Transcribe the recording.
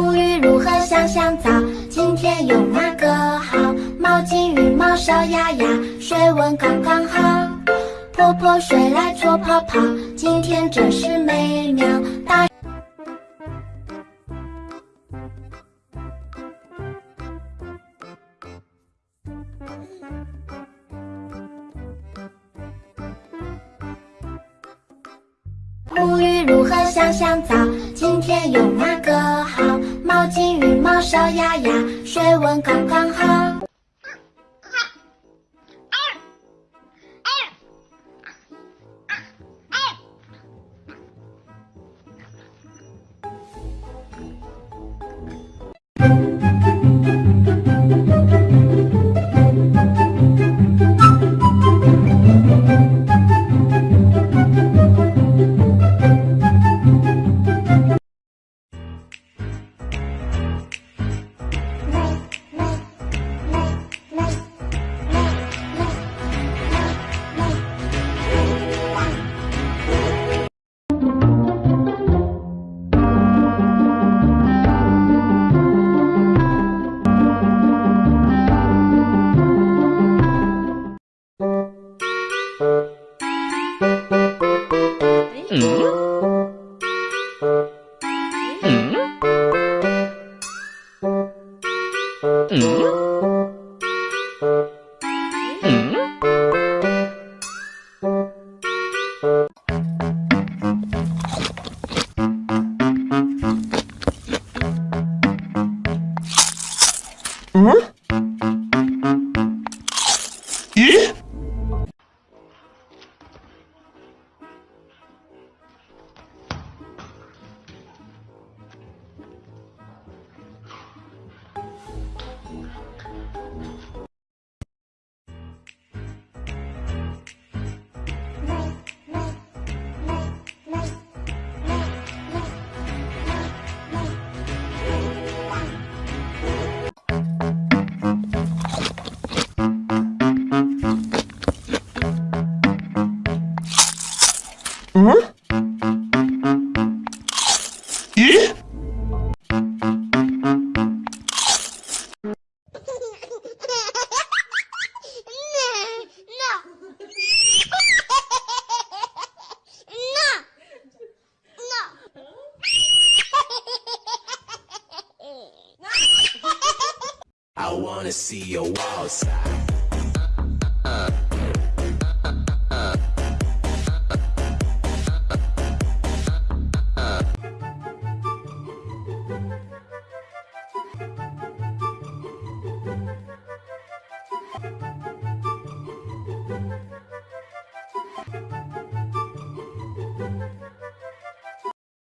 沐浴如何香香皂？今天用哪个好？毛巾、浴帽、小牙牙，水温刚刚好。泼泼水来搓泡泡，今天真是美妙。大沐浴如何香香皂？今天用哪个好？小鸭鸭水温刚刚好。Hã? E? Wanna see your wild side.